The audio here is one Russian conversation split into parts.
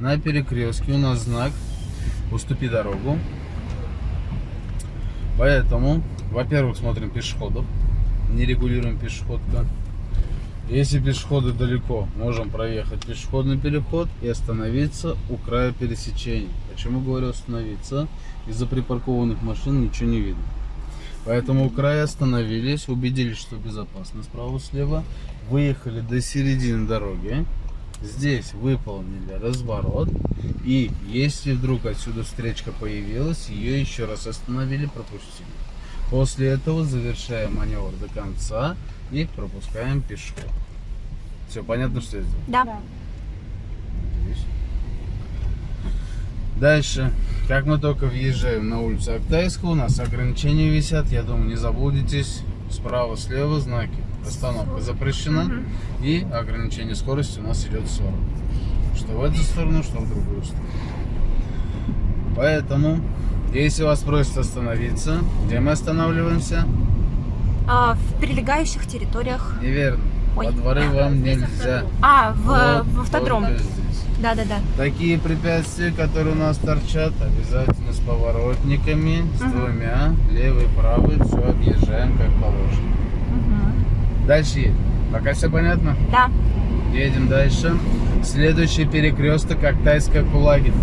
На перекрестке у нас знак «Уступи дорогу». Поэтому, во-первых, смотрим пешеходов. Не регулируем пешеходка. Если пешеходы далеко, можем проехать пешеходный переход и остановиться у края пересечения. Почему говорю остановиться? Из-за припаркованных машин ничего не видно. Поэтому у края остановились, убедились, что безопасно справа-слева. Выехали до середины дороги. Здесь выполнили разворот. И если вдруг отсюда встречка появилась, ее еще раз остановили, пропустили. После этого завершаем маневр до конца и пропускаем пешеход. Все понятно, что я сделал? Да. Дальше, как мы только въезжаем на улицу Актайскую, у нас ограничения висят, я думаю, не заблудитесь. Справа, слева знаки. Остановка запрещена. Мгм. И ограничение скорости у нас идет 40. Что в эту сторону, что в другую сторону. Поэтому, если вас просят остановиться, где мы останавливаемся? А, в прилегающих территориях. Неверно. Ой. Во дворы вам нельзя. А, в, Вот в автодром. Да, да, да. Такие препятствия, которые у нас торчат, обязательно с поворотниками, с Мгм. двумя, левый, правый, все объезжаем как положено. Дальше. Пока все понятно? Да. Едем дальше. Следующий перекресток Актайская Кулагин.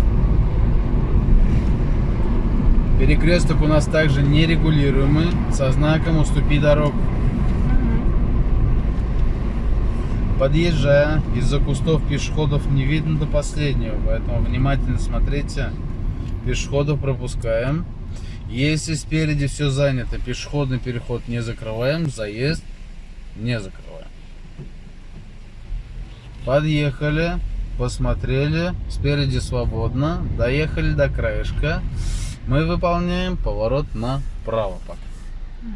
Перекресток у нас также нерегулируемый, со знаком «Уступи дорогу». Подъезжая, из-за кустов пешеходов не видно до последнего, поэтому внимательно смотрите. Пешеходов пропускаем. Если спереди все занято, пешеходный переход не закрываем, заезд не закрываем. Подъехали, посмотрели, спереди свободно, доехали до краешка. Мы выполняем поворот направо пока.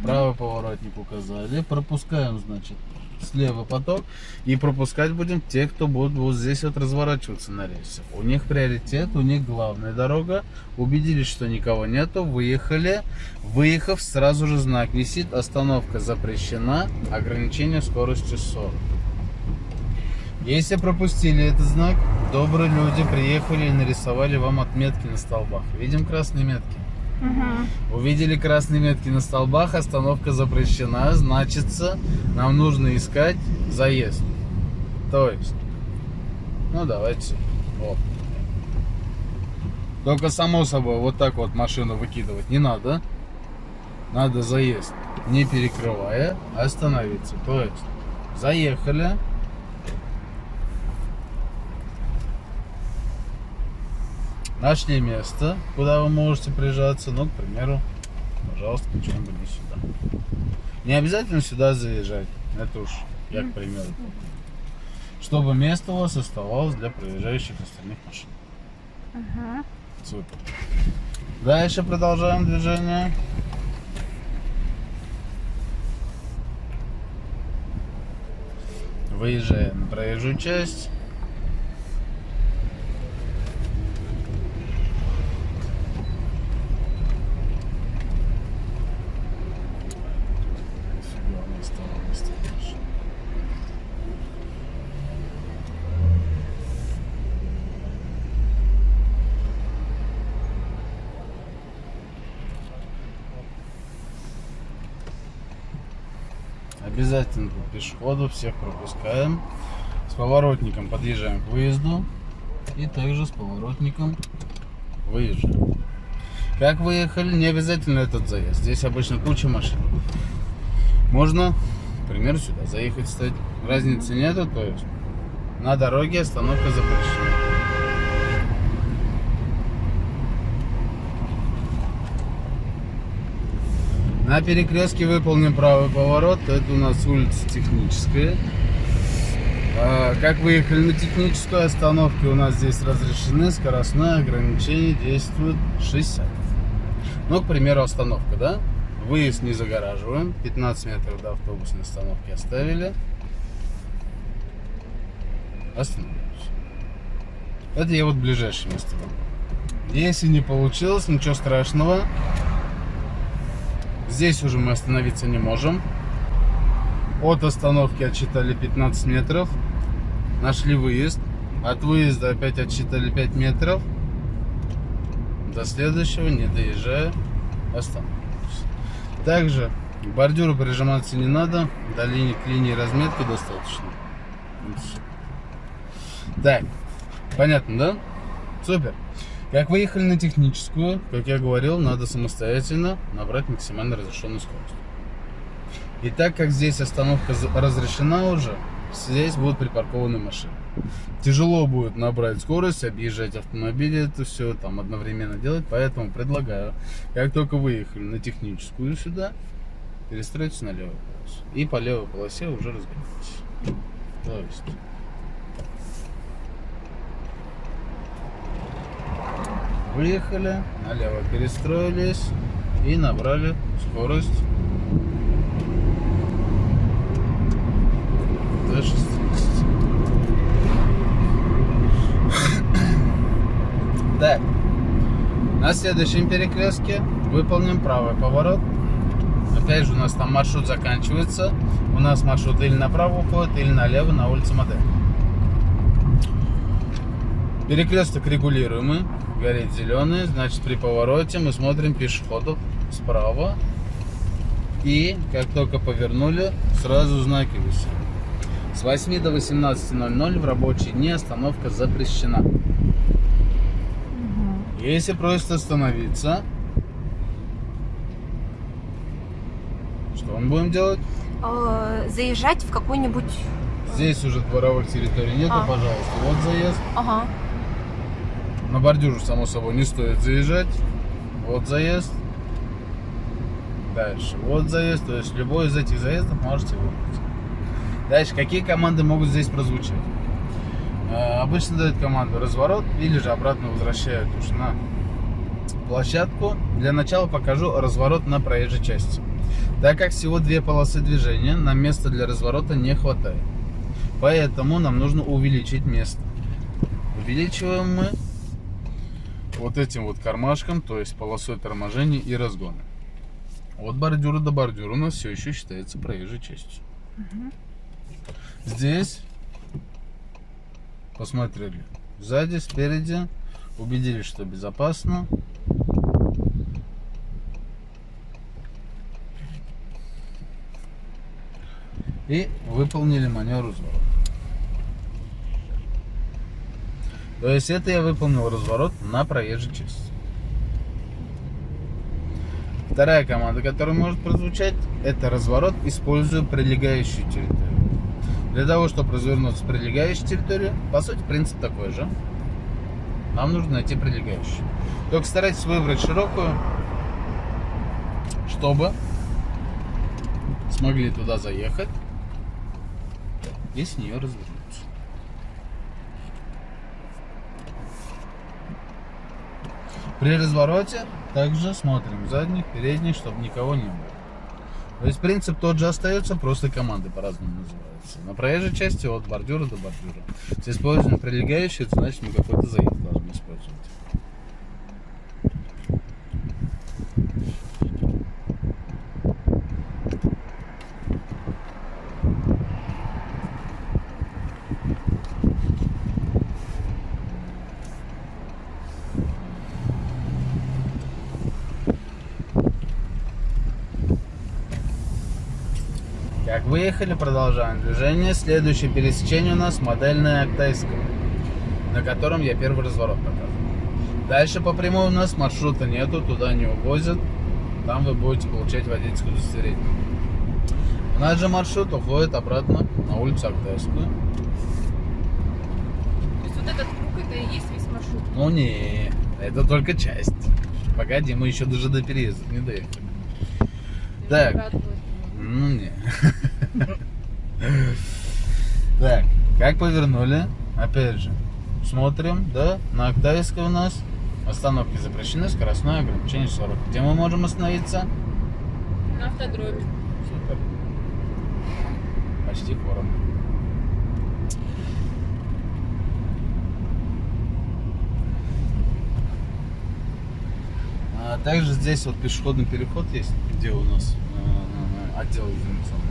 Правый поворотник указали. Пропускаем, значит, слева поток. И пропускать будем тех, кто будет вот здесь вот разворачиваться на рельсе. У них приоритет, у них главная дорога. Убедились, что никого нету. Выехали. Выехав, сразу же знак висит. Остановка запрещена. Ограничение скорости 40. Если пропустили этот знак, добрые люди приехали и нарисовали вам отметки на столбах. Видим красные метки? Увидели красные метки на столбах, остановка запрещена, значится, нам нужно искать заезд. То есть, ну давайте, вот. Только само собой, вот так вот машину выкидывать не надо. Надо заезд, не перекрывая, остановиться. То есть, заехали. Нашли место, куда вы можете прижаться. Ну, к примеру, пожалуйста, почему-нибудь не сюда. Не обязательно сюда заезжать. Это уж я к примеру. Чтобы место у вас оставалось для проезжающих остальных машин. Супер. Дальше продолжаем движение. Выезжаем на проезжую часть. Фига, не стало места больше. Пешеходов всех пропускаем. С поворотником подъезжаем к выезду. И также с поворотником выезжаем. Как выехали, не обязательно этот заезд. Здесь обычно куча машин. Можно, к примеру, сюда заехать, кстати. Разницы нету, то есть на дороге остановка запрещена. На перекрестке выполнен правый поворот. Это у нас улица Техническая. А, Как выехали на техническую остановку, у нас здесь разрешены скоростное ограничение действует 60. Ну, к примеру, остановка, да? Выезд не загораживаем. 15 метров до автобусной остановки оставили. Остановились. Это я вот ближайшее место. Если не получилось, ничего страшного. Здесь уже мы остановиться не можем. От остановки отчитали 15 метров. Нашли выезд. От выезда опять отсчитали 5 метров. До следующего, не доезжая, остановимся. Также бордюру прижиматься не надо. До линии к линии разметки достаточно. Так, понятно, да? Супер. Как выехали на техническую, как я говорил, надо самостоятельно набрать максимально разрешенную скорость. И так как здесь остановка разрешена уже, здесь будут припаркованы машины. Тяжело будет набрать скорость, объезжать автомобили, это все там одновременно делать, поэтому предлагаю, как только выехали на техническую сюда, перестроиться на левую полосу. И по левой полосе уже разгоняйтесь. То есть Выехали, налево перестроились и набрали скорость до 60. Так, на следующем перекрестке выполним правый поворот. Опять же, у нас там маршрут заканчивается. У нас маршрут или направо уходит, или налево на улице Модель. Перекресток регулируемый, горит зеленый, значит при повороте мы смотрим пешеходов справа. И как только повернули, сразу знаки висят. С 8 до 18.00 в рабочие дни остановка запрещена. Если просит остановиться, что мы будем делать? Э, Заезжать в какой-нибудь... Здесь уже дворовых территорий нету, А. пожалуйста. Вот заезд. Ага. На бордюр, само собой, не стоит заезжать. Вот заезд. Дальше. Вот заезд. То есть любой из этих заездов можете выбрать. Дальше. Какие команды могут здесь прозвучать? Э, Обычно дают команду разворот или же обратно возвращают уж на площадку. Для начала покажу разворот на проезжей части. Так как всего две полосы движения, нам места для разворота не хватает. Поэтому нам нужно увеличить место. Увеличиваем мы вот этим вот кармашком, то есть полосой торможения и разгона. От бордюра до бордюра у нас все еще считается проезжей частью. Здесь посмотрели сзади, спереди, убедились, что безопасно. И выполнили маневр разворота. То есть это я выполнил разворот на проезжей части. Вторая команда, которая может прозвучать, это разворот, используя прилегающую территорию. Для того, чтобы развернуться с прилегающей территории, по сути, принцип такой же. Нам нужно найти прилегающую. Только старайтесь выбрать широкую, чтобы смогли туда заехать и с нее развернуться. При развороте также смотрим задних, передних, чтобы никого не было. То есть принцип тот же остается, просто команды по-разному называются. На проезжей части от бордюра до бордюра. Если используем прилегающие, это значит мы какой-то заезд должны использовать. Как выехали, продолжаем движение. Следующее пересечение у нас модельное Октайское, на котором я первый разворот показываю. Дальше по прямой у нас маршрута нету, туда не увозят. Там вы будете получать водительское удостоверение. У нас же маршрут уходит обратно на улицу Октайскую. То есть вот этот круг это и есть весь маршрут. Ну не, это только часть. Погоди, мы еще даже до переезда не доехали. Так. Радовалась. Ну не. Как повернули? Опять же, смотрим, да, на Октавийской у нас остановки запрещены, скоростное ограничение 40. Где мы можем остановиться? На автодроме. Супер. Почти форум. А также здесь вот пешеходный переход есть, где у нас э, отдел информационный.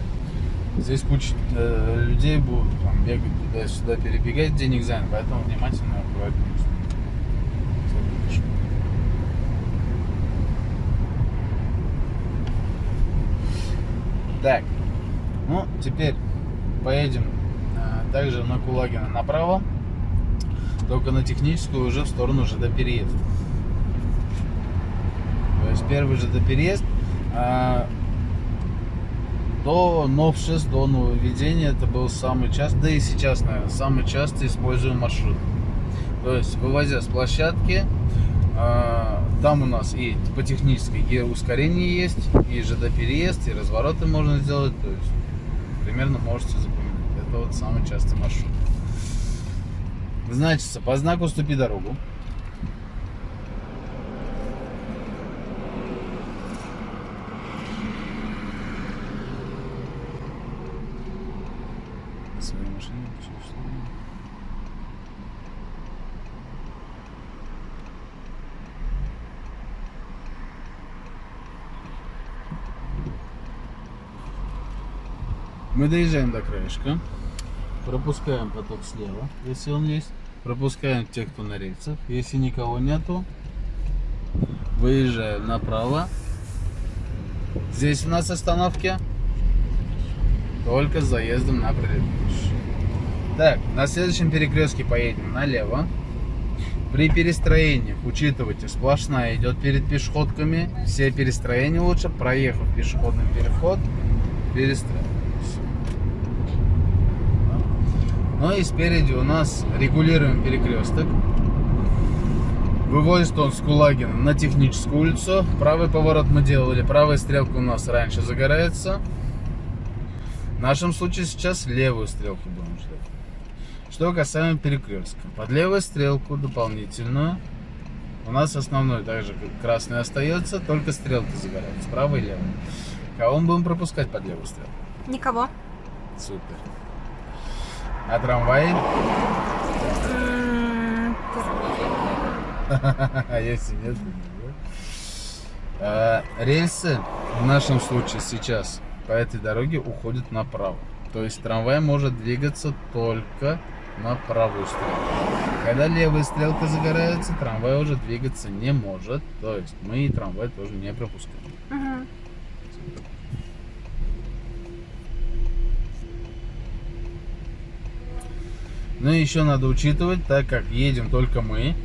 Здесь куча э, людей будут там, бегать туда-сюда, перебегать, денег занят, поэтому внимательно аккуратнее. Так, ну теперь поедем э, также на Кулагина направо, только на техническую уже в сторону ЖД переезда. То есть первый ЖД переезд а, до новшеств, до нововведения это был самый частый, да и сейчас, наверное, самый часто используемый маршрут. То есть, вывозя с площадки, а, там у нас и по технической и ускорение есть, и ЖД переезд, и развороты можно сделать. То есть, примерно можете запомнить. Это вот самый частый маршрут. Значится, по знаку «Ступи дорогу». Своей машине чуть что ли? Мы доезжаем до краешка, пропускаем поток слева, если он есть, пропускаем тех, кто на рельсах, если никого нету, выезжаем направо. Здесь у нас остановки только с заездом на предыдущий. Так, на следующем перекрестке поедем налево. При перестроениях учитывайте, сплошная идет перед пешеходками. Все перестроения лучше, проехав пешеходный переход, перестраивайтесь. Ну и спереди у нас регулируем перекресток. Выводит он с Кулагина на техническую улицу. Правый поворот мы делали, правая стрелка у нас раньше загорается. В нашем случае сейчас левую стрелку будем ждать. Что касаемо перекрестка. Под левую стрелку дополнительную у нас основной также красный остается, только стрелки загораются, правая и левая. Кого мы будем пропускать под левую стрелку? Никого. Супер. А трамваи? М, А если нет? А, Рельсы в нашем случае сейчас по этой дороге уходят направо. То есть трамвай может двигаться только на правую стрелку. Когда левая стрелка загорается, трамвай уже двигаться не может. То есть мы и трамвай тоже не пропускаем. мгм. Ну и еще надо учитывать, так как едем только мы,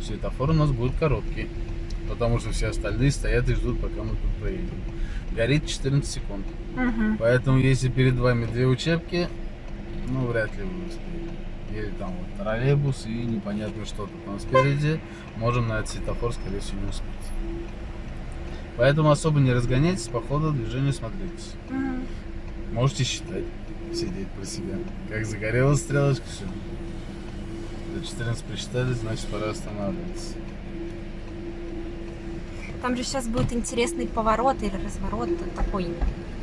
светофор у нас будет короткий. Потому что все остальные стоят и ждут, пока мы тут проедем. Горит 14 секунд. Мгм. Поэтому, если перед вами две учебки, ну, вряд ли вы успеете. Или там вот троллейбус и непонятно что-то там спереди, можем на этот светофор, скорее всего, не успеть. Поэтому особо не разгоняйтесь, по ходу движения смотритесь. Мгм. Можете считать, сидеть про себя. Как загорелась стрелочка, все. До 14 посчитали, значит пора останавливаться. Там же сейчас будет интересный поворот или разворот такой.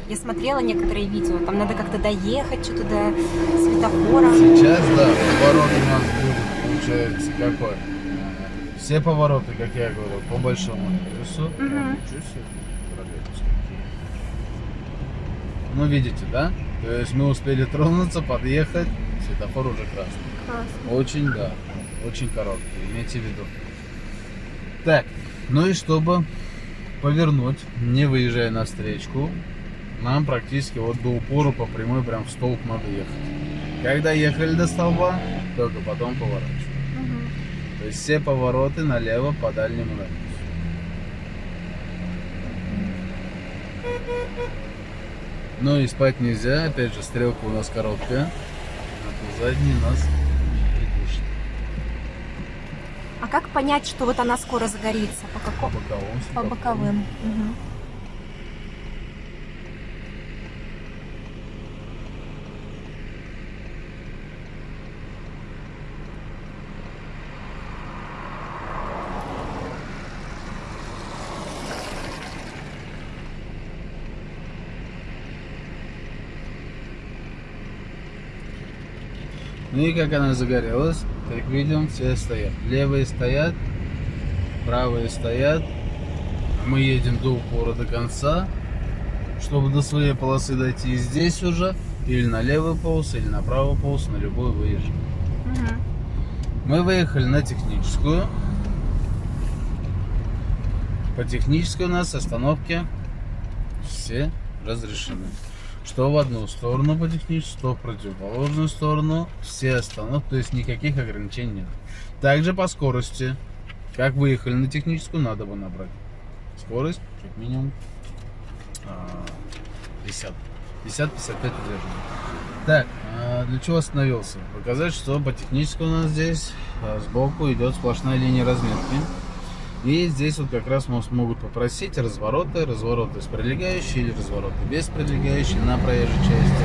Я смотрела некоторые видео, там надо как-то доехать что-то до светофора. Сейчас, да, поворот у нас будет, получается, какой? Все повороты, как я говорил, по большому адресу. Мгм. О, ничего себе, троллейбус какие. Ну, видите, да? То есть мы успели тронуться, подъехать, светофор уже красный. Классно. Очень, да, очень короткий, имейте в виду. Так, ну и чтобы повернуть, не выезжая на встречку, нам практически вот до упора по прямой прям в столб надо ехать. Когда ехали до столба, только потом поворачиваем. Мгм. То есть все повороты налево по дальнему радиусу. Ну и спать нельзя, опять же стрелка у нас короткая, а задний нас придушит. А как понять, что вот она скоро загорится? По По какому? боковым. По боковым. Мгм. Ну и как она загорелась, как видим, все стоят. Левые стоят, правые стоят. Мы едем до упора до конца. чтобы до своей полосы дойти здесь уже, или на левую полосу, или на правую полосу, на любую выезжаем. Мгм. Мы выехали на техническую. По технической у нас остановки все разрешены. Что в одну сторону по технической, что в противоположную сторону. Все остановки, то есть никаких ограничений нет. Также по скорости. Как выехали на техническую, надо бы набрать скорость как минимум а, 50. 50-55 удерживаем. Так, а для чего остановился? Показать, что по технической у нас здесь а, сбоку идет сплошная линия разметки. И здесь вот как раз нас могут попросить развороты, развороты с прилегающей или развороты без прилегающей на проезжей части.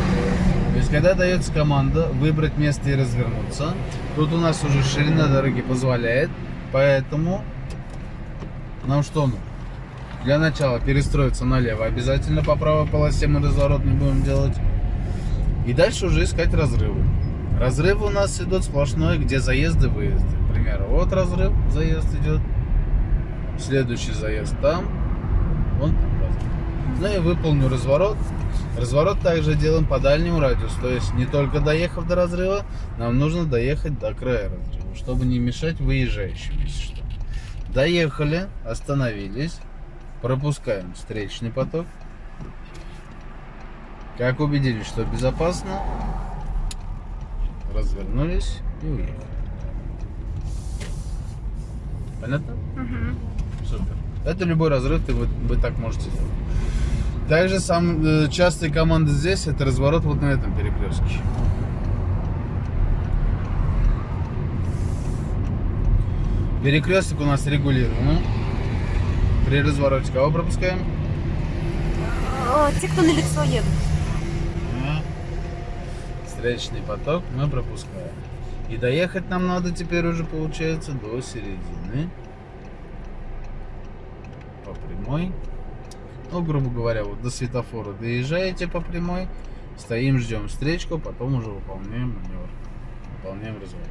То есть, когда дается команда выбрать место и развернуться, тут у нас уже ширина дороги позволяет, поэтому нам что? Для начала перестроиться налево обязательно по правой полосе мы разворот не будем делать. И дальше уже искать разрывы. Разрывы у нас идут сплошной, где заезды, выезды. К примеру, вот разрыв, заезд идет. Следующий заезд там. Там разрыв. Ну и выполню разворот. Разворот также делаем по дальнему радиусу. То есть не только доехав до разрыва, нам нужно доехать до края разрыва, чтобы не мешать выезжающим, если что. Доехали, остановились, пропускаем встречный поток. Как убедились, что безопасно, развернулись и уехали. Понятно? Мгм. Супер. Это любой разрыв, ты, вы, вы так можете сделать. Также сам э, частые команды здесь это разворот вот на этом перекрестке. Перекресток у нас регулируемый. При развороте кого пропускаем? О, те, кто на лицо едут. А. Встречный поток мы пропускаем. И доехать нам надо теперь уже получается до середины. Прямой. Ну, грубо говоря, вот до светофора доезжаете по прямой. Стоим, ждем встречку, потом уже выполняем маневр. Выполняем разворот.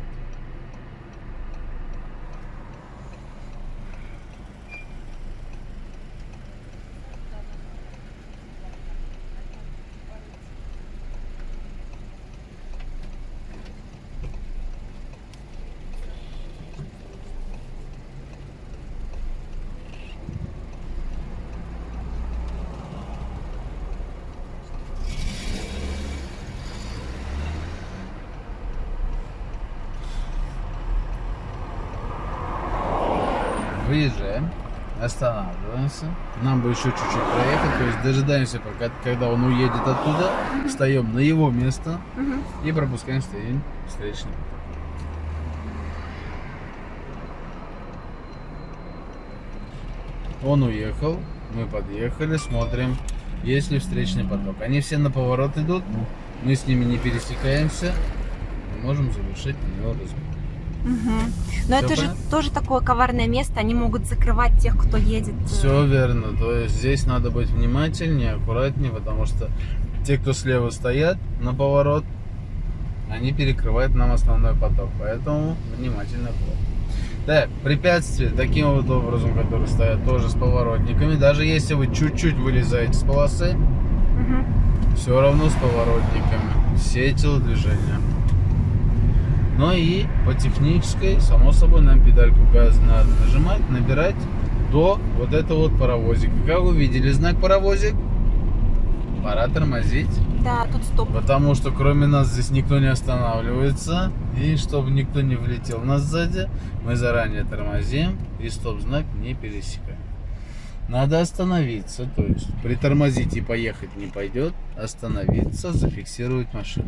Выезжаем, останавливаемся. Нам бы еще чуть-чуть проехать, то есть дожидаемся, пока, когда он уедет оттуда, встаем на его место и пропускаем встречный поток. Он уехал, мы подъехали, смотрим, есть ли встречный поток. Они все на поворот идут, мы с ними не пересекаемся, мы можем завершить на него разговор. Мгм. Но это же тоже такое коварное место. Они могут закрывать тех, кто едет. э, Все верно. То есть здесь надо быть внимательнее, аккуратнее, потому что те, кто слева стоят на поворот, они перекрывают нам основной поток. Поэтому внимательно. Так, препятствия таким вот образом, которые стоят тоже с поворотниками. Даже если вы чуть-чуть вылезаете с полосы, Мгм. все равно с поворотниками. Все телодвижения. Ну и по технической, само собой, нам педальку газа надо нажимать, набирать до вот этого вот паровозика. Как вы видели знак паровозик? Пора тормозить. Да, тут стоп. Потому что кроме нас здесь никто не останавливается. И чтобы никто не влетел нас сзади, мы заранее тормозим и стоп-знак не пересекаем. Надо остановиться, то есть притормозить и поехать не пойдет, остановиться, зафиксировать машину.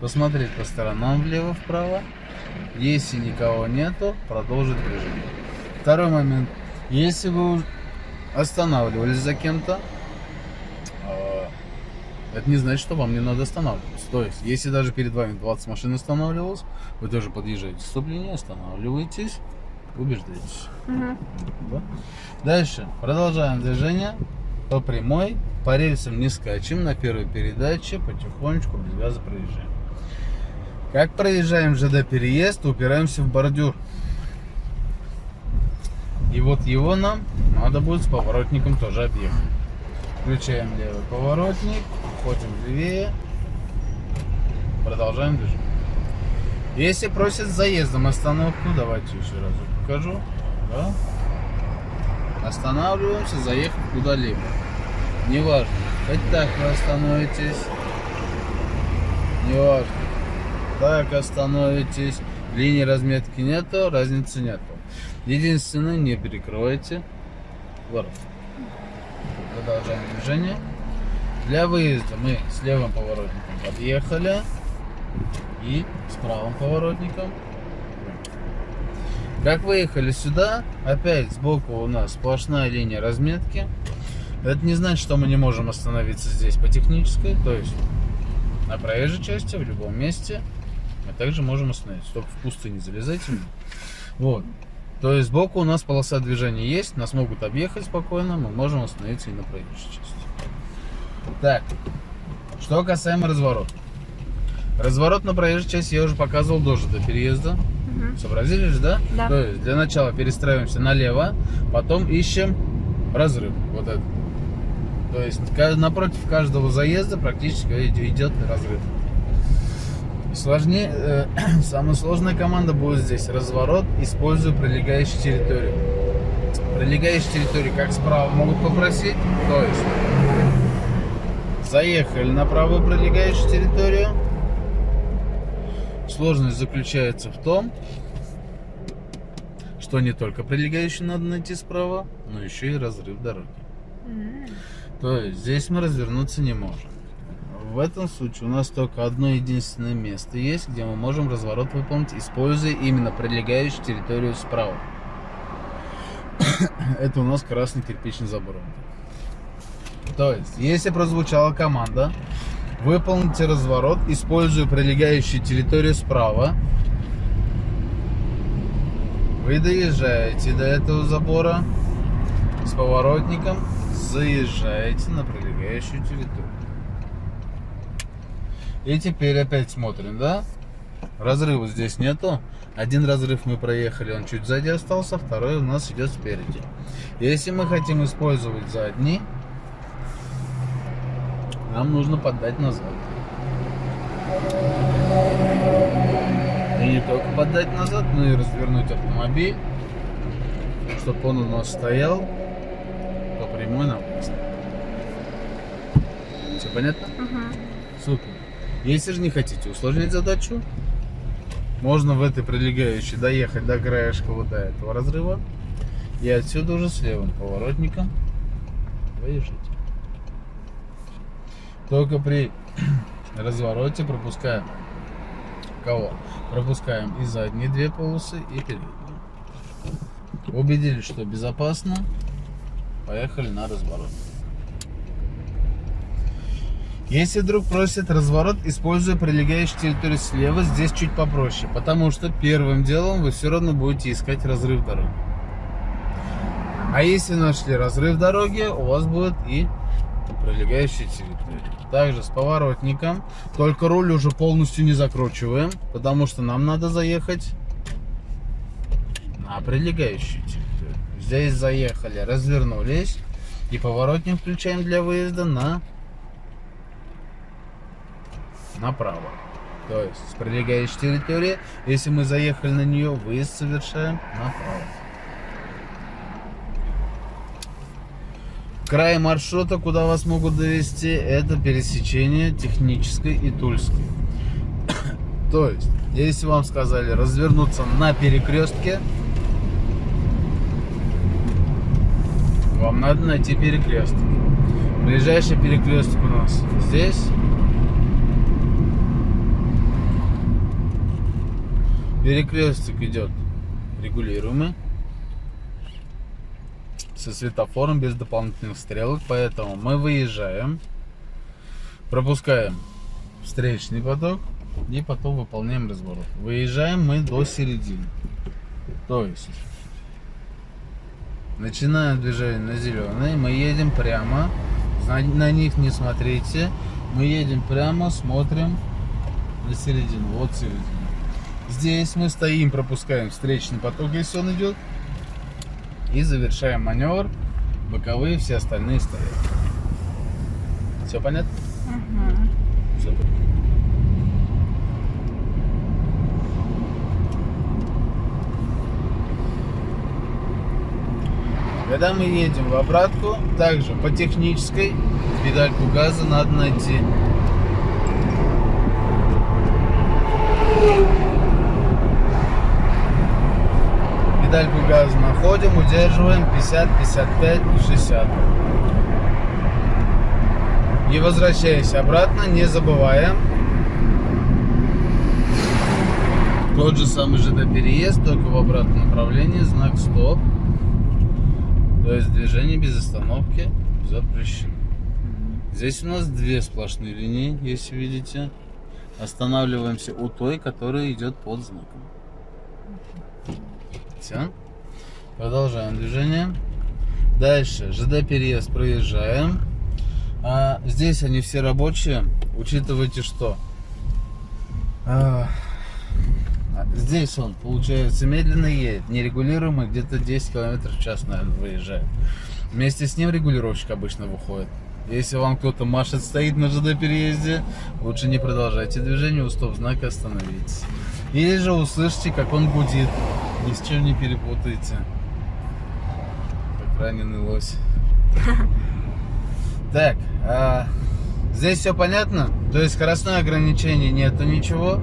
Посмотреть по сторонам влево-вправо. Если никого нету, продолжить движение. Второй момент. Если вы останавливались за кем-то, а, это не значит, что вам не надо останавливаться. То есть, если даже перед вами 20 машин останавливалось, вы тоже подъезжаете стоп-линию, останавливаетесь, убеждаетесь. Да? Дальше. Продолжаем движение по прямой. По рельсам не скачем. На первой передаче потихонечку без газа проезжаем. Как проезжаем ЖД переезд, упираемся в бордюр. И вот его нам надо будет с поворотником тоже объехать. Включаем левый поворотник, уходим левее, продолжаем движение. Если просят с заездом остановку, давайте еще раз покажу. Да? Останавливаемся, заехав куда-либо. Неважно, хоть так вы остановитесь, неважно, так остановитесь, линии разметки нету, разницы нету. Единственное, не перекрывайте ворот. Продолжаем движение. Для выезда мы с левым поворотником подъехали и с правым поворотником. Как выехали сюда, опять сбоку у нас сплошная линия разметки. Это не значит, что мы не можем остановиться здесь по технической, то есть на проезжей части, в любом месте мы также можем остановиться. Только в пустыню залезайте. Вот. То есть сбоку у нас полоса движения есть, нас могут объехать спокойно, мы можем остановиться и на проезжей части. Так, что касаемо разворота. Разворот на проезжей части я уже показывал тоже до переезда. Мгм. Сообразили же, да? Да. То есть для начала перестраиваемся налево, потом ищем разрыв. Вот это. То есть напротив каждого заезда практически идет разрыв. Сложнее, э, самая сложная команда будет здесь разворот, используя прилегающую территорию. Прилегающую территорию как справа могут попросить, то есть заехали на правую прилегающую территорию. Сложность заключается в том, что не только прилегающую надо найти справа, но еще и разрыв дороги. М. То есть здесь мы развернуться не можем. В этом случае у нас только одно единственное место есть, где мы можем разворот выполнить, используя именно прилегающую территорию справа. Это у нас красный кирпичный забор. То есть, если прозвучала команда, выполните разворот, используя прилегающую территорию справа, вы доезжаете до этого забора с поворотником, заезжаете на прилегающую территорию. И теперь опять смотрим, да? Разрыва здесь нету. Один разрыв мы проехали, он чуть сзади остался, второй у нас идет спереди. Если мы хотим использовать задний, нам нужно поддать назад. И не только поддать назад, но и развернуть автомобиль, чтобы он у нас стоял по прямой на выезд. Все понятно? Мгм. Супер. Если же не хотите усложнять задачу, можно в этой прилегающей доехать до краешка вот до этого разрыва и отсюда уже с левым поворотником выезжать. Только при развороте пропускаем кого? Пропускаем и задние две полосы, и передние. Убедились, что безопасно, поехали на разворот. Если вдруг просят разворот, используя прилегающую территорию слева, здесь чуть попроще, потому что первым делом вы все равно будете искать разрыв дороги. А если нашли разрыв дороги, у вас будет и прилегающая территория. Также с поворотником, только руль уже полностью не закручиваем, потому что нам надо заехать на прилегающую территорию. Здесь заехали, развернулись и поворотник включаем для выезда на направо. То есть с прилегающей территории, если мы заехали на нее, выезд совершаем направо. Край маршрута, куда вас могут довести, это пересечение технической и тульской. То есть, если вам сказали развернуться на перекрестке, вам надо найти перекресток. Ближайший перекресток у нас здесь. Перекресток идет регулируемый со светофором без дополнительных стрелок, поэтому мы выезжаем, пропускаем встречный поток и потом выполняем разворот. Выезжаем мы до середины. То есть начинаем движение на зеленый, мы едем прямо, на, них не смотрите, мы едем прямо, смотрим на середину, вот середина. Здесь мы стоим, пропускаем встречный поток, если он идет. И завершаем маневр. Боковые все остальные стоят. Все понятно? Мгм. Супер. Когда мы едем в обратку, также по технической педальку газа надо найти. Педальку газа находим, удерживаем 50, 55, 60. И возвращаясь обратно, не забываем. Тот же самый ЖД переезд, только в обратном направлении, знак стоп. То есть движение без остановки запрещено. Здесь у нас две сплошные линии, если видите. Останавливаемся у той, которая идет под знаком. Все. Продолжаем движение. Дальше ЖД переезд проезжаем. А, здесь они все рабочие. Учитывайте, что а, здесь он, получается, медленно едет, нерегулируемый, где-то 10 км в час, наверное, выезжает. Вместе с ним регулировщик обычно выходит. Если вам кто-то машет, стоит на ЖД переезде, лучше не продолжайте движение, у стоп-знака остановитесь. Или же услышите, как он гудит. Ни с чем не перепутайте. Как раненый лось. Так, а, здесь все понятно? То есть скоростное ограничение нету ничего.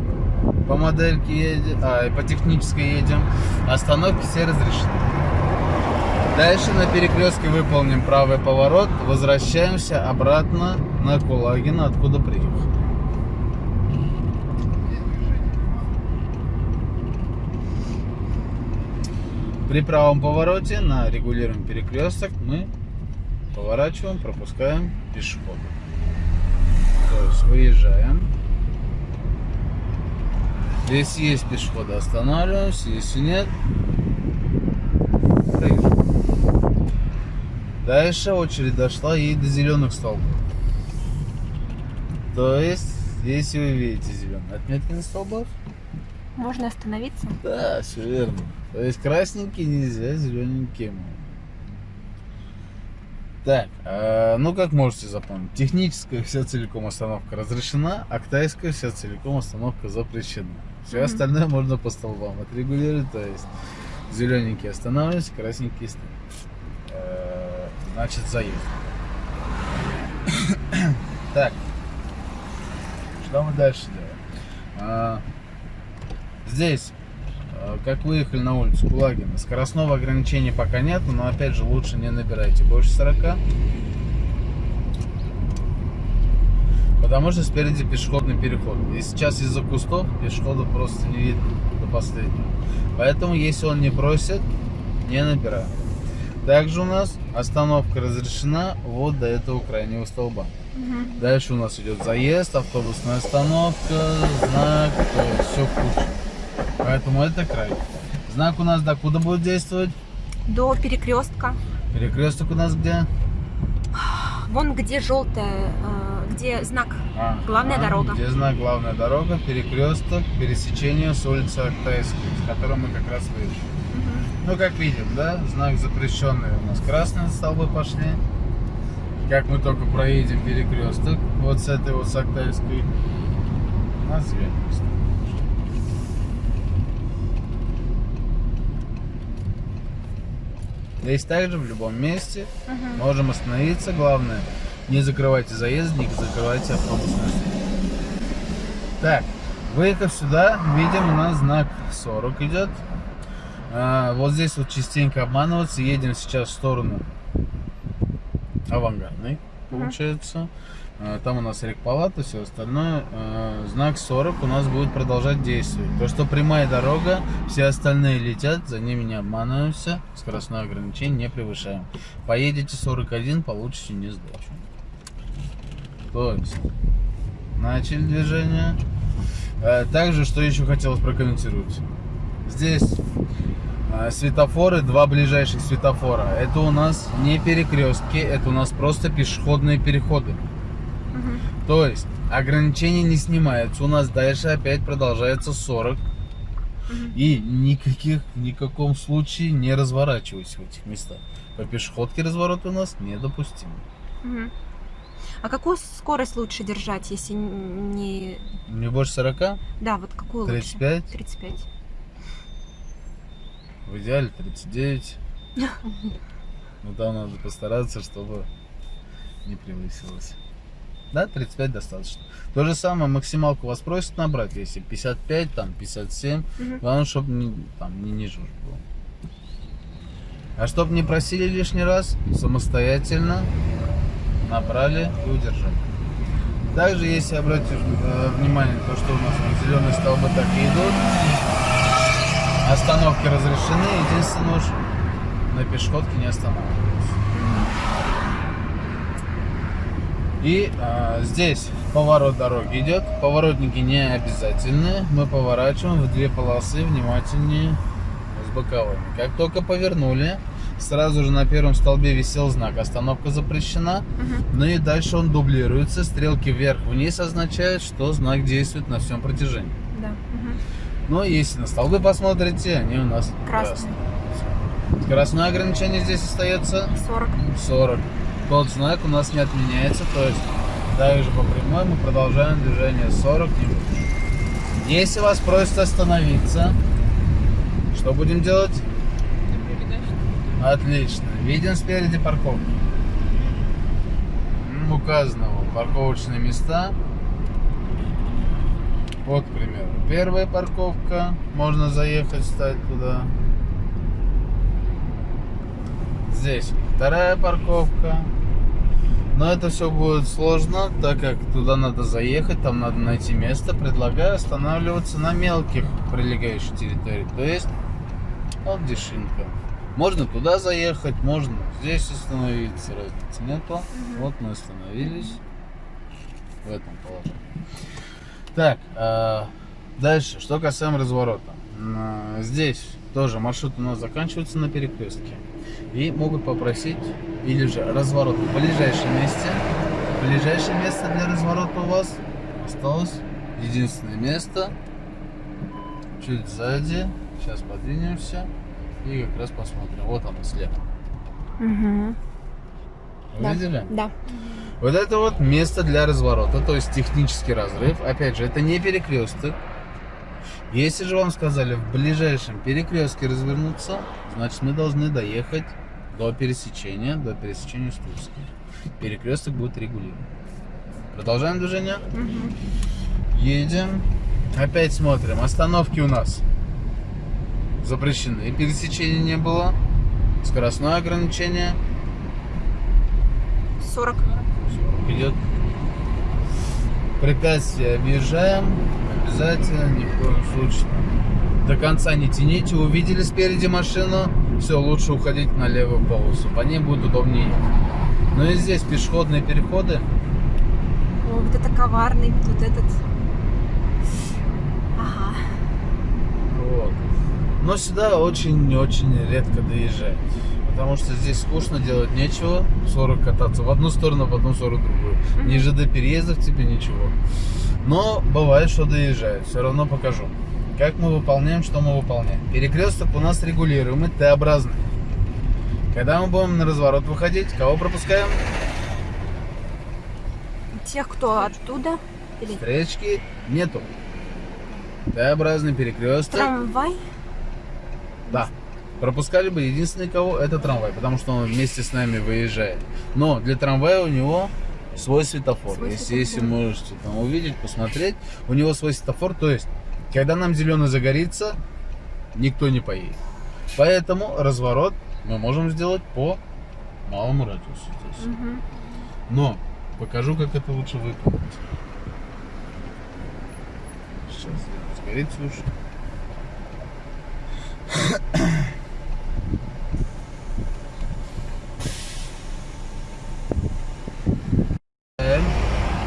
По модельке едем, а, и по технической едем. Остановки все разрешены. Дальше на перекрестке выполним правый поворот. Возвращаемся обратно на Кулагина, откуда приехали. При правом повороте на регулируем перекресток мы поворачиваем, пропускаем пешехода. То есть выезжаем. Если есть пешеходы, останавливаемся. Если нет, проезжаем. Дальше очередь дошла и до зеленых столбов. То есть, если вы видите зеленые отметки на столбах, Можно остановиться? да, все верно. То есть красненькие нельзя, зелененькие можно. Так, э, ну как можете запомнить, техническая вся целиком остановка разрешена, а китайская вся целиком остановка запрещена. Все Мгм. остальное можно по столбам отрегулировать, то есть зелененькие останавливаются, красненькие стоят. Э, значит заезд. так, что мы дальше делаем? А, здесь Э, как выехали на улицу Кулагина. Скоростного ограничения пока нет, но опять же лучше не набирайте больше 40. Потому что спереди пешеходный переход. И сейчас из-за кустов пешехода просто не видно до последнего. Поэтому если он не просит, не набираем. Также у нас остановка разрешена вот до этого крайнего столба. Мгм. Дальше у нас идет заезд, автобусная остановка, знак, все в. Поэтому это край. Знак у нас докуда будет действовать? До перекрестка. Перекресток у нас где? Вон где желтая, э, где знак. А, Главная а, дорога. Где знак главная дорога, перекресток, пересечение с улицы Актайской, с которой мы как раз вышли. Мгм. Ну, как видим, да, знак запрещенный у нас красные столбы пошли. Как мы только проедем перекресток, вот с этой вот с Актайской, у нас зеленый стоит. Здесь также в любом месте Мгм. можем остановиться. Главное, не закрывайте заезд, не закрывайте автобусную Так, выехав сюда, видим у нас знак 40 идет. А, вот здесь вот частенько обманываться. Едем сейчас в сторону авангардной, получается. А, Там у нас рекпалата, все остальное. А, Знак 40 у нас будет продолжать действовать. То, что прямая дорога, все остальные летят, за ними не обманываемся. Скоростное ограничение не превышаем. Поедете 41, получите не сдачу. То есть, начали движение. А, Также, что еще хотелось прокомментировать. Здесь светофоры, два ближайших светофора. Это у нас не перекрестки, это у нас просто пешеходные переходы. Мгм. То есть ограничение не снимается. У нас дальше опять продолжается 40. Мгм. И никаких, в никаком случае не разворачивайся в этих местах. По пешеходке разворот у нас недопустим. А какую скорость лучше держать, если не... Не больше 40? Да, вот какую 35? лучше? 35. В идеале 39. Но там надо постараться, чтобы не превысилось. Да, 35 достаточно. То же самое максималку вас просят набрать, если 55, там 57. Мгм. Главное, чтобы не, там не ниже уж было. А чтобы не просили лишний раз, самостоятельно набрали и удержали. Также, если обратишь э, внимание, то, что у нас зеленые столбы так и идут, остановки разрешены, единственное уж на пешеходке не останавливаются. И а, здесь поворот дороги идет. Поворотники не обязательны. Мы поворачиваем в две полосы внимательнее с боковыми. Как только повернули, сразу же на первом столбе висел знак «Остановка запрещена». Мгм. Ну и дальше он дублируется. Стрелки вверх-вниз означают, что знак действует на всем протяжении. Да. мгм. Но если на столбы посмотрите, они у нас Красные. красные. Скоростное ограничение здесь остается 40. 40. Тот знак у нас не отменяется, то есть также по прямой мы продолжаем движение 40 не больше. Если вас просят остановиться, что будем делать? Отлично. Видим спереди парковку. Указано парковочные места. Вот, к примеру, первая парковка. Можно заехать, стать туда. Здесь вторая парковка. Но это все будет сложно, так как туда надо заехать, там надо найти место. Предлагаю останавливаться на мелких прилегающих территориях. То есть, вот дешинка. Можно туда заехать, можно здесь остановиться, разницы нету. Вот мы остановились в этом положении. Так, а, дальше, что касаемо разворота. Здесь тоже маршрут у нас заканчивается на перекрестке. И могут попросить, или же разворот в ближайшем месте. Ближайшее место для разворота у вас осталось единственное место. Чуть сзади. Сейчас подвинемся. И как раз посмотрим. Вот оно слева. Мгм. Да. Увидели? Да. Вот это вот место для разворота, то есть технический разрыв. Опять же, это не перекресток. Если же вам сказали в ближайшем перекрестке развернуться, значит мы должны доехать до пересечения, до пересечения с Тульской. Перекресток будет регулирован. Продолжаем движение. Мгм. Едем. Опять смотрим. Остановки у нас запрещены. Пересечения не было. Скоростное ограничение 40. идет. Препятствие объезжаем. Обязательно, ни в коем случае. До конца не тяните. Увидели спереди машину. Все, лучше уходить на левую полосу. По ней будет удобнее ехать. Но и здесь пешеходные переходы. О, вот это коварный, тут этот. Ага. Вот. Но сюда очень-очень редко доезжать. Потому что здесь скучно делать нечего. 40 кататься в одну сторону, потом 40 в другую. Ни ЖД переездов тебе ничего. Но бывает, что доезжают. Все равно покажу. Как мы выполняем, что мы выполняем. Перекресток у нас регулируемый, Т-образный. Когда мы будем на разворот выходить, кого пропускаем? Тех, кто оттуда. Или Встречки нету. Т-образный перекресток. трамвай. Да. Пропускали бы единственный кого это трамвай, потому что он вместе с нами выезжает. Но для трамвая у него свой светофор. Свой если, светофор. если можете там увидеть, посмотреть, у него свой светофор. То есть, когда нам зеленый загорится, никто не поедет. Поэтому разворот мы можем сделать по малому радиусу здесь. Мгм. Но покажу, как это лучше выполнить. Сейчас сгорит лучше.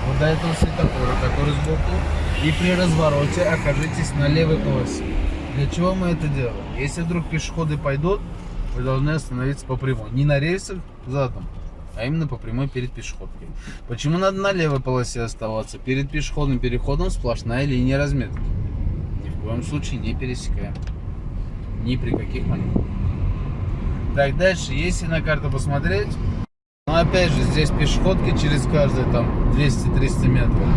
Вот до этого светофора, который сбоку, и при развороте окажитесь на левой полосе. Для чего мы это делаем? Если вдруг пешеходы пойдут, вы должны остановиться по прямой. Не на рельсах задом, а именно по прямой перед пешеходкой. Почему надо на левой полосе оставаться? Перед пешеходным переходом сплошная линия разметки. Ни в коем случае не пересекаем. Ни при каких маневрах. Так, дальше, если на карту посмотреть, ну опять же, здесь пешеходки через каждые там 200-300 метров.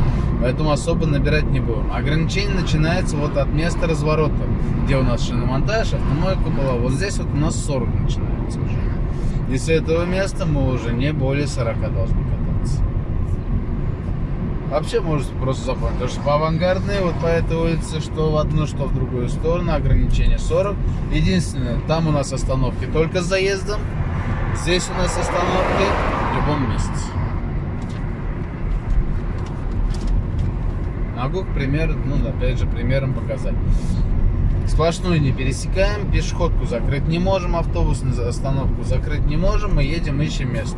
Поэтому особо набирать не будем. Ограничение начинается вот от места разворота, где у нас шиномонтаж, автомойка была. Вот здесь вот у нас 40 начинается уже. И с этого места мы уже не более 40 должны кататься. Вообще можете просто запомнить, потому что по авангардной, вот по этой улице, что в одну, что в другую сторону, ограничение 40. Единственное, там у нас остановки только с заездом, здесь у нас остановки в любом месте. Могу, к примеру, ну, опять же, примером показать. Сплошную не пересекаем, пешеходку закрыть не можем, автобусную остановку закрыть не можем, мы едем, ищем место.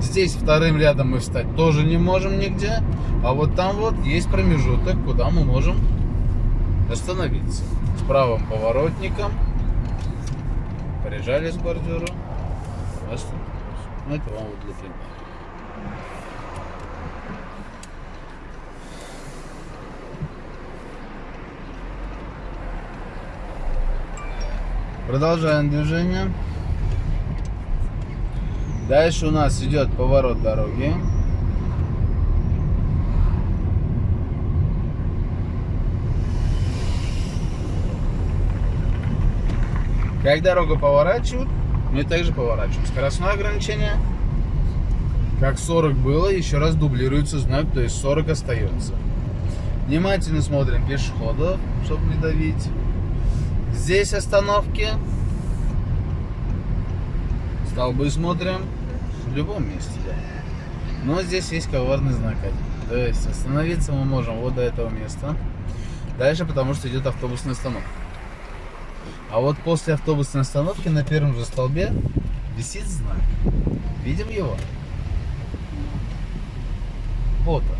Здесь вторым рядом мы встать тоже не можем нигде, а вот там вот есть промежуток, куда мы можем остановиться. С правым поворотником, прижали с бордюра, остановились. Ну, это вам вот для примера. Продолжаем движение. Дальше у нас идет поворот дороги. Как дорога поворачивает, мы также поворачиваем. Скоростное ограничение, как 40 было, еще раз дублируется знак, то есть 40 остается. Внимательно смотрим пешеходов, чтобы не давить. Здесь остановки. Столбы смотрим в любом месте. Но здесь есть коварный знак. То есть остановиться мы можем вот до этого места. Дальше, потому что идет автобусная остановка. А вот после автобусной остановки на первом же столбе висит знак. Видим его? Вот он.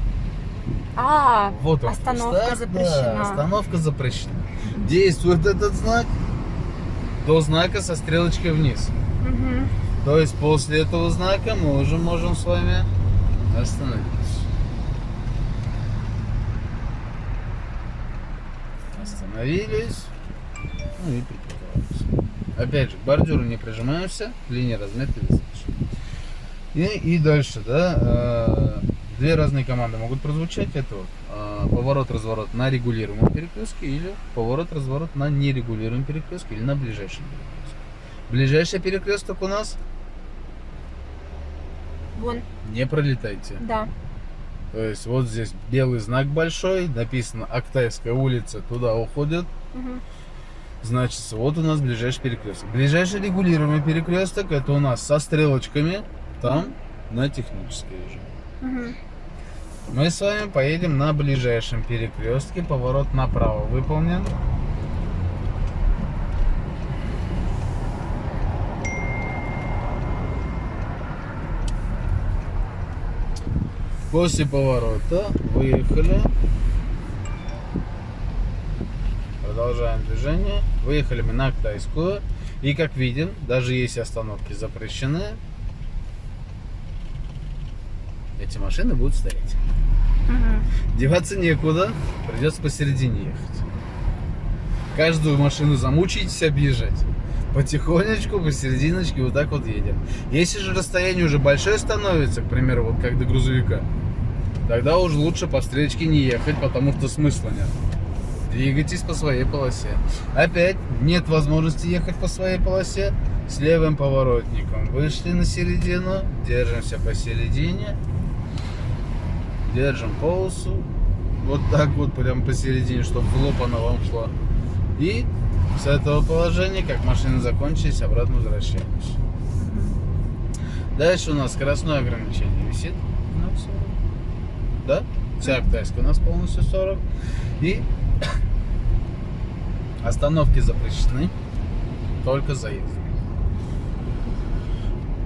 А, Вот он. остановка Старт, запрещена. Да, остановка запрещена. Действует этот знак до знака со стрелочкой вниз. Мгм. То есть после этого знака мы уже можем с вами остановиться. Остановились. Ну и припарковались. Опять же, к бордюру не прижимаемся, линия разметки достаточно. И, и дальше, да, э, две разные команды могут прозвучать. Это вот, э, поворот-разворот на регулируемом перекрестке или поворот-разворот на нерегулируемом перекрестке или на ближайшем перекрестке. Ближайший перекресток у нас Вон, не пролетайте. да. То есть вот здесь белый знак большой, написано Актайская улица, туда уходит. Мгм. Значит, вот у нас ближайший перекресток. Ближайший регулируемый перекресток это у нас со стрелочками, там на технической уже. Мгм. Мы с вами поедем на ближайшем перекрестке, поворот направо выполнен. После поворота выехали. Продолжаем движение. Выехали мы на Актайскую. И как видим, даже если остановки запрещены, эти машины будут стоять. Мгм. Деваться некуда, придется посередине ехать. Каждую машину замучитесь объезжать. Потихонечку, посерединочке вот так вот едем. Если же расстояние уже большое становится, к примеру, вот как до грузовика, тогда уже лучше по встречке не ехать, потому что смысла нет. Двигайтесь по своей полосе. Опять нет возможности ехать по своей полосе с левым поворотником. Вышли на середину, держимся посередине. Держим полосу. Вот так вот, прям посередине, чтобы в лоб она вам шла. И с этого положения, как машины закончились, обратно возвращаемся. Дальше у нас скоростное ограничение висит на 40. Да? Вся Актайская у нас полностью 40. И остановки запрещены. Только заезд.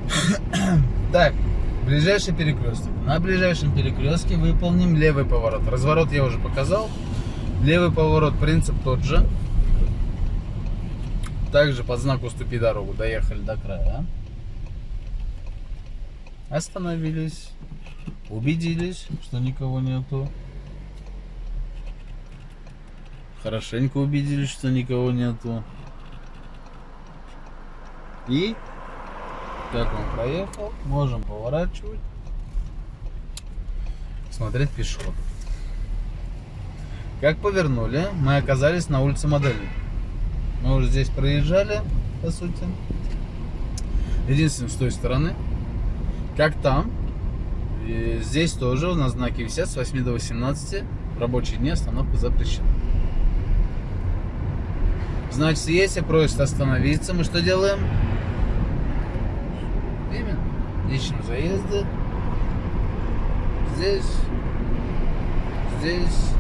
Так, ближайший перекресток. На ближайшем перекрестке выполним левый поворот. Разворот я уже показал. Левый поворот, принцип тот же. Также под знак «Уступи дорогу» доехали до края. Остановились. Убедились, что никого нету. Хорошенько убедились, что никого нету. И Как он проехал, можем поворачивать, смотреть пешеход. Как повернули, мы оказались на улице Модельной. Мы уже здесь проезжали, по сути. Единственное, с той стороны. Как там, и здесь тоже у нас знаки висят с 8 до 18. В рабочие дни остановка запрещена. Значит, если просят остановиться, мы что делаем? Именно. Ищем заезды. Здесь. Здесь.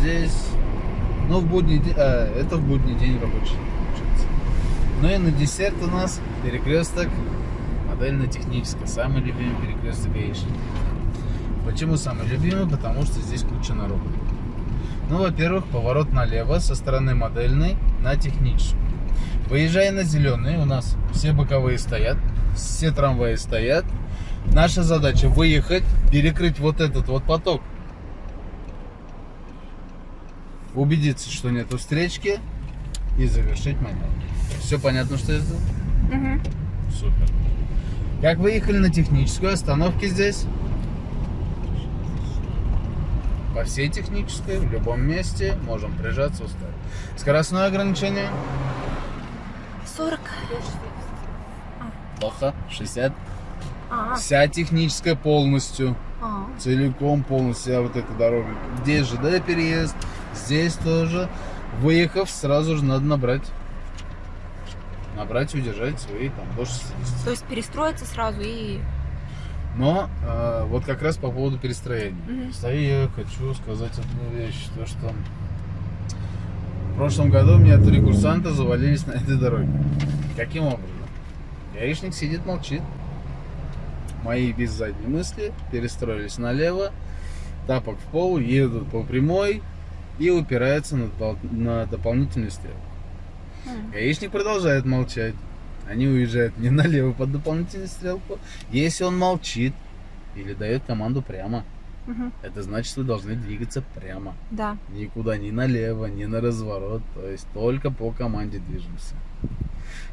Здесь. Ну, в будний день. а, это в будний день рабочий. Ну и на десерт у нас перекресток модельно-технический. Самый любимый перекресток гаишника. Почему самый любимый? Потому что здесь куча народу. Ну, во-первых, поворот налево со стороны модельной на техническую. Выезжая на зеленый, у нас все боковые стоят, все трамваи стоят. Наша задача выехать, перекрыть вот этот вот поток. Убедиться, что нету встречки и завершить маневр. Все понятно, что это? Мгм. Супер. Как выехали на техническую, остановки здесь? По всей технической, в любом месте, можем прижаться, уставить. Скоростное ограничение? 40. Плохо. 60. А, Вся техническая полностью. а. Целиком полностью вся вот эта дорога. Здесь ЖД переезд, здесь тоже. Выехав, сразу же надо набрать. Набрать и удержать свои там до 60. То есть перестроиться сразу и... Но э, вот как раз по поводу перестроения. Мгм. Кстати, я хочу сказать одну вещь, то что в прошлом году у меня три курсанта завалились на этой дороге. Каким образом? Гаишник сидит, молчит. Мои без задней мысли перестроились налево, тапок в пол, едут по прямой и упираются на, на дополнительную стрелку. М. Гаишник продолжает молчать. Они уезжают не налево под дополнительную стрелку. Если он молчит или дает команду прямо, Мгм. это значит, вы должны двигаться прямо. Да. Никуда ни налево, ни на разворот. То есть только по команде движемся.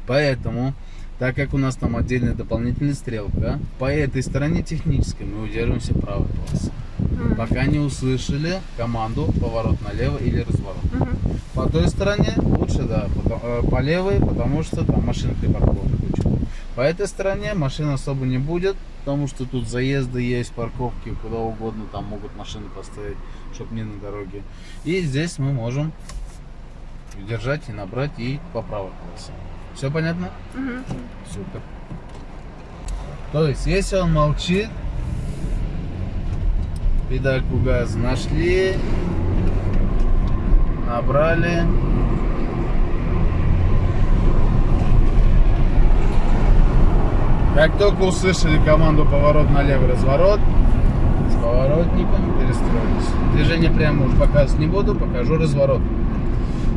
Поэтому, так как у нас там отдельная дополнительная стрелка, по этой стороне технической мы удерживаемся правой полосы. М. Пока не услышали команду поворот налево или разворот. Мгм. По той стороне лучше, да, э, по левой, потому что там машин припаркованы куча. По этой стороне машин особо не будет, потому что тут заезды есть, парковки, куда угодно там могут машины поставить, чтобы не на дороге. И здесь мы можем удержать и набрать и по правой полосе. Все понятно? Мгм. Супер. То есть, если он молчит, педальку газа нашли, набрали. Как только услышали команду поворот на левый разворот, с поворотником перестроились. Движение прямо уж показывать не буду, покажу разворот.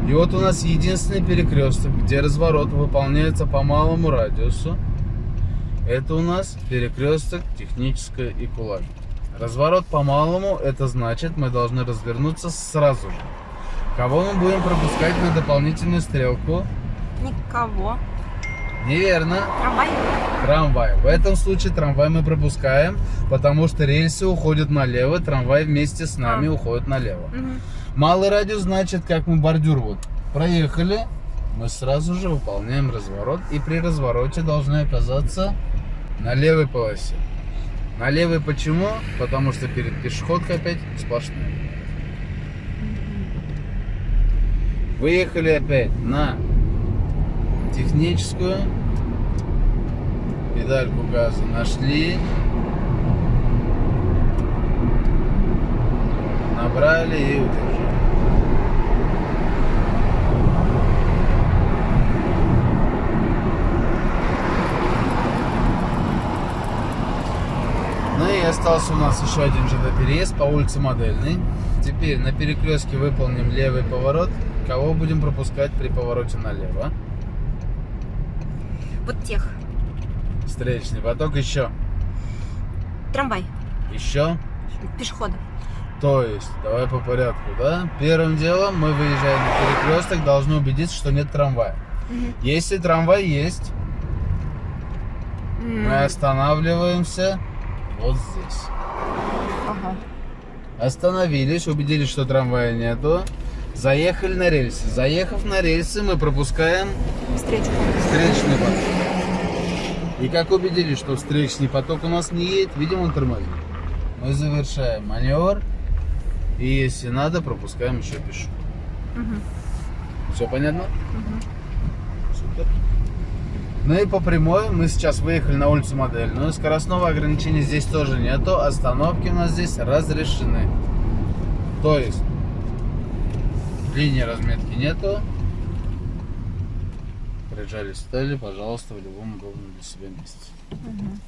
И вот у нас единственный перекресток, где разворот выполняется по малому радиусу. Это у нас перекресток техническая и кулак. Разворот по малому, это значит, мы должны развернуться сразу же. Кого мы будем пропускать на дополнительную стрелку? Никого. Неверно. Трамвай? Трамвай. В этом случае трамвай мы пропускаем, потому что рельсы уходят налево, трамвай вместе с нами А. уходит налево. Мгм. Малый радиус значит, как мы бордюр вот проехали, мы сразу же выполняем разворот и при развороте должны оказаться на левой полосе. На левой почему? Потому что перед пешеходкой опять сплошная. Выехали опять на техническую. Педальку газа нашли. Набрали и удержали. Ну и остался у нас еще один ЖД-переезд по улице Модельной. Теперь на перекрестке выполним левый поворот. Кого будем пропускать при повороте налево? Вот тех. Встречный поток еще. Трамвай. Еще. Пешеходы. То есть, давай по порядку, да? Первым делом мы выезжаем на перекресток, должны убедиться, что нет трамвая. Мгм. Если трамвай есть, М, Мы останавливаемся вот здесь. ага. Остановились, убедились, что трамвая нету. Заехали на рельсы. Заехав на рельсы, мы пропускаем Встречку. встречный поток. И как убедились, что встречный поток у нас не едет, видимо, он тормозит. Мы завершаем маневр. И если надо, пропускаем еще пешку. Мгм. Все понятно? Мгм. Супер. Ну и по прямой мы сейчас выехали на улицу Модельную. Скоростного ограничения здесь тоже нету. Остановки у нас здесь разрешены. То есть линии разметки нету. Приезжали, стали, пожалуйста, в любом удобном для себя месте. Мгм.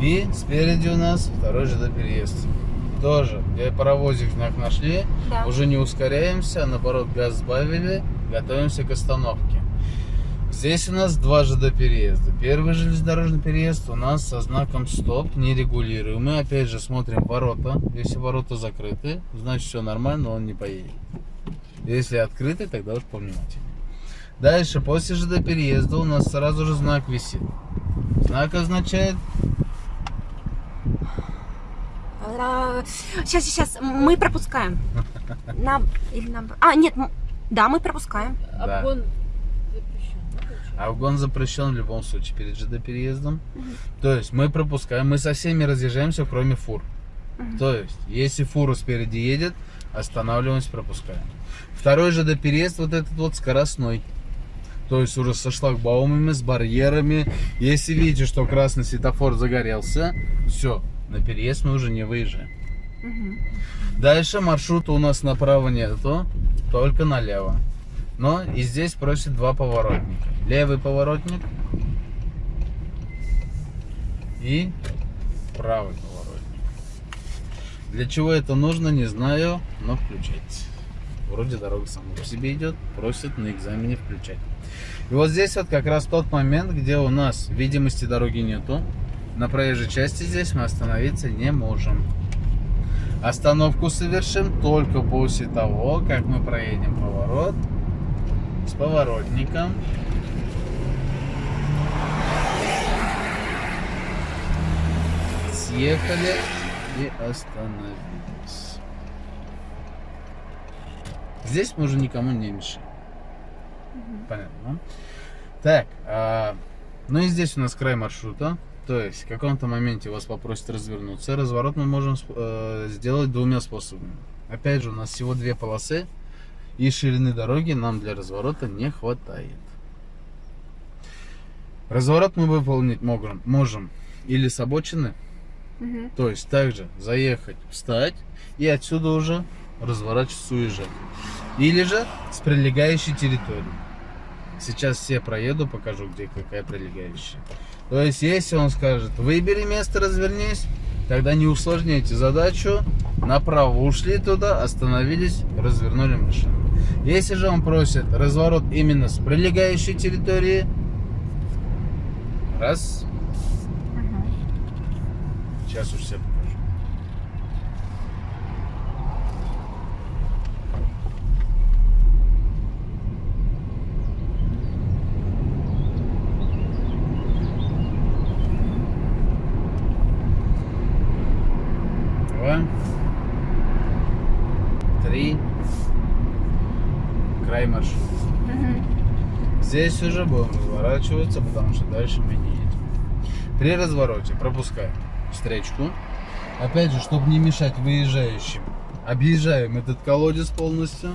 И спереди у нас второй ЖД переезд. Тоже, где паровозик знак нашли, Да. уже не ускоряемся, а наоборот газ сбавили, готовимся к остановке. Здесь у нас два ЖД переезда. Первый железнодорожный переезд у нас со знаком стоп, нерегулируемый. Опять же смотрим ворота. Если ворота закрыты, значит все нормально, он не поедет. Если открыты, тогда уж повнимательнее. Дальше, после ЖД переезда у нас сразу же знак висит. Знак означает Сейчас, сейчас, мы пропускаем. На... Или на... А, нет, да, мы пропускаем. Да. Обгон запрещен, да? Обгон запрещен в любом случае перед ЖД переездом. То есть мы пропускаем, мы со всеми разъезжаемся, кроме фур. Мгм. То есть, если фура спереди едет, останавливаемся, пропускаем. Второй ЖД переезд, вот этот вот скоростной. То есть уже со шлагбаумами, с барьерами. Если видите, что красный светофор загорелся, все, на переезд мы уже не выезжаем. Мгм. Дальше маршрута у нас направо нету, только налево. Но и здесь просит два поворотника. Левый поворотник и правый поворотник. Для чего это нужно, не знаю, но включайте. Вроде дорога сама по себе идет, просит на экзамене включать. И вот здесь вот как раз тот момент, где у нас видимости дороги нету. На проезжей части здесь мы остановиться не можем. Остановку совершим только после того, как мы проедем поворот с поворотником. Съехали и остановились. Здесь мы уже никому не мешаем. Понятно. Так, а, ну и здесь у нас край маршрута. То есть в каком-то моменте вас попросят развернуться. Разворот мы можем э, сделать двумя способами. Опять же, у нас всего две полосы. И ширины дороги нам для разворота не хватает. Разворот мы выполнить можем, можем или с обочины, Мгм. то есть также заехать, встать и отсюда уже разворачиваться, уезжать. Или же с прилегающей территории. Сейчас все проеду, покажу, где какая прилегающая. То есть, если он скажет, выбери место, развернись, тогда не усложняйте задачу. Направо ушли туда, остановились, развернули машину. Если же он просит разворот именно с прилегающей территории, раз, сейчас уж все покажу. Два. Три. Край маршрута. Мгм. Здесь уже будем разворачиваться, потому что дальше мы не едем. При развороте пропускаем встречку. Опять же, чтобы не мешать выезжающим, объезжаем этот колодец полностью.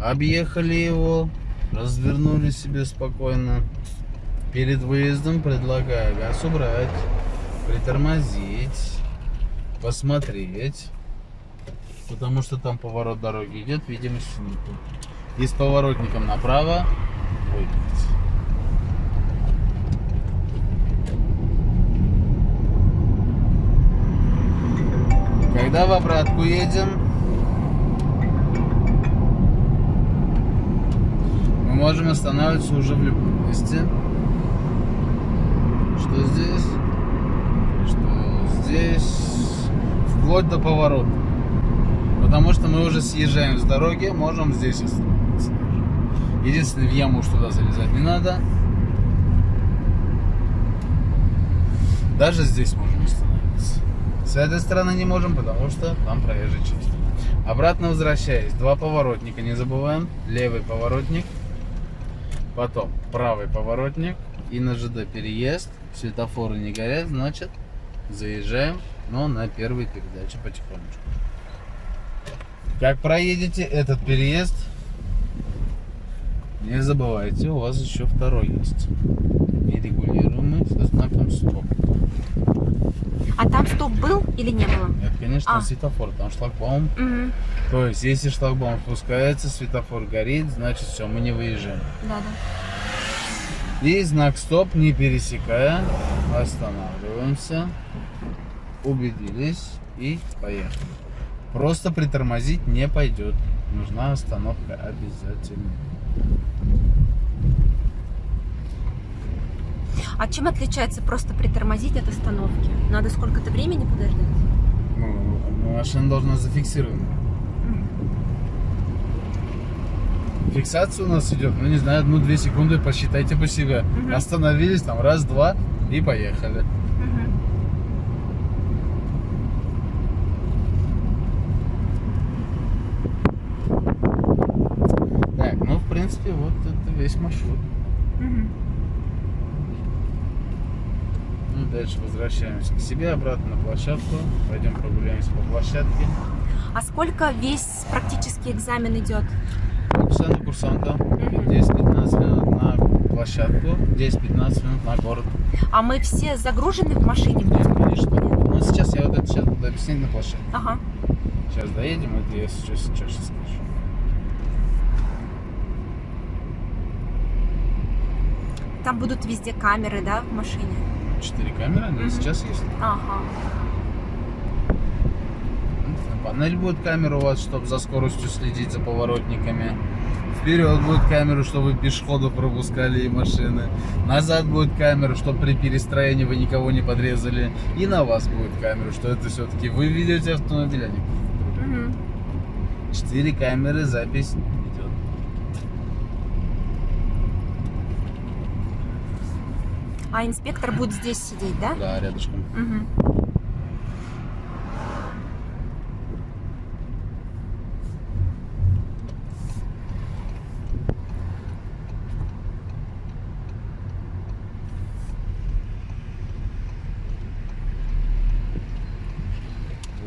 Объехали его, развернули себе спокойно. Перед выездом предлагаю газ убрать, притормозить, посмотреть. Потому что там поворот дороги идет, видимости нету. И с поворотником направо выехать. Когда в обратку едем, мы можем останавливаться уже в любом месте. Что здесь? Что здесь? Вплоть до поворота. Потому что мы уже съезжаем с дороги, можем здесь остановиться. Единственное, в яму уж туда залезать не надо. Даже здесь можем остановиться. С этой стороны не можем, потому что там проезжая часть. Обратно возвращаясь, два поворотника, не забываем. Левый поворотник, потом правый поворотник и на ЖД переезд. Светофоры не горят, значит заезжаем, но на первой передаче потихонечку. Как проедете этот переезд, не забывайте, у вас еще второй есть. Нерегулируемый со знаком стоп. А там стоп был или не было? Нет, конечно, А. светофор, там шлагбаум. Мгм. То есть, если шлагбаум спускается, светофор горит, значит все, мы не выезжаем. Да, да. И знак стоп, не пересекая, останавливаемся, убедились и поехали. Просто притормозить не пойдет. Нужна остановка обязательно. А чем отличается просто притормозить от остановки? Надо сколько-то времени подождать? Ну, машина должна зафиксирована. Фиксация у нас идет, ну не знаю, одну-две секунды, посчитайте по себе. Мгм. Остановились там раз-два и поехали. Мгм. Так, ну в принципе вот это весь маршрут. Мгм. Ну, дальше возвращаемся к себе, обратно на площадку. Пойдем прогуляемся по площадке. А сколько весь практический экзамен идет? Полчаса на курсанта, 10-15 минут на площадку, 10-15 минут на город. А мы все загружены в машине? Нет, конечно. Ну, сейчас я вот это сейчас буду объяснять на площадке. Ага. Сейчас доедем, это я сейчас, сейчас скажу. Там будут везде камеры, да, в машине? Четыре камеры, они Мгм. сейчас есть. Ага. Панель будет камера у вас, чтобы за скоростью следить за поворотниками. Вперед будет камера, чтобы пешеходов пропускали и машины. Назад будет камера, чтобы при перестроении вы никого не подрезали. И на вас будет камера, что это все-таки вы ведете автомобиль, а не. Четыре камеры, запись идет. А инспектор будет здесь сидеть, да? Да, рядышком. Мгм.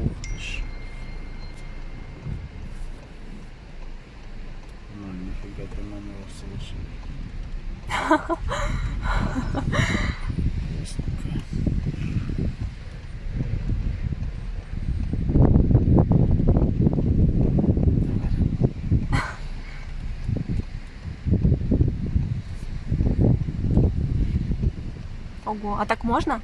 Ух ты ж. Ну, нифига ты на него совершил. Ясненько. А так можно?